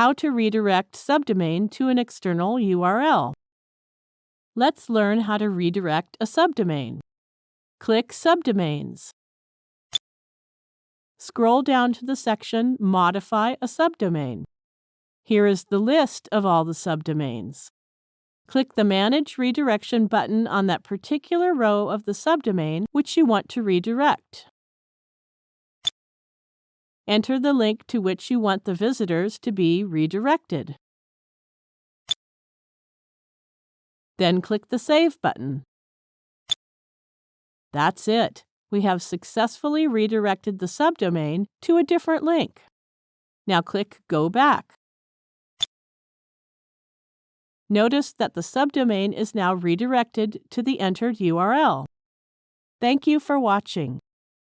How to redirect subdomain to an external URL. Let's learn how to redirect a subdomain. Click Subdomains. Scroll down to the section Modify a subdomain. Here is the list of all the subdomains. Click the Manage Redirection button on that particular row of the subdomain which you want to redirect. Enter the link to which you want the visitors to be redirected. Then click the Save button. That's it. We have successfully redirected the subdomain to a different link. Now click Go Back. Notice that the subdomain is now redirected to the entered URL. Thank you for watching.